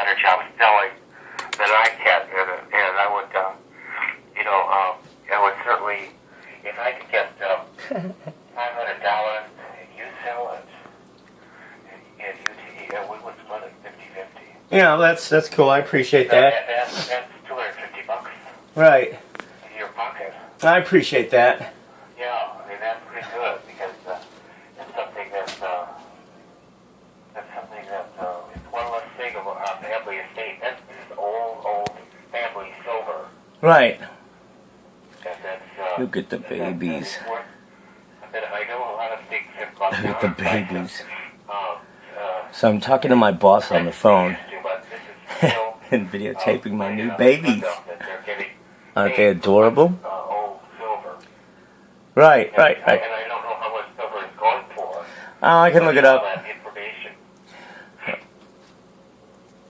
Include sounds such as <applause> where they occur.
better job selling than I can, and, and I would, uh, you know, um, I would certainly, if I could get um, <laughs> five hundred dollars, and you sell it, and, and you, and we would split it fifty-fifty. Yeah, that's that's cool. I appreciate that. That, that's that's two hundred fifty bucks Right. in your pocket. I appreciate that. Yeah, I mean that's pretty good because uh, it's something that's uh, that's something that uh, it's one less thing of our family estate. That's old, old family silver. Right. Uh, Look at the and that- that babies. worth- I I know a lot of things have gone Look at the babies. Um, uh, So I'm talking to my boss on the phone but this is <laughs> still, and videotaping my uh, new babies. enough that they're getting Aren't they adorable? Uh, silver. Right, right, right. and I don't know how much silver is going for. Oh, I can look it up.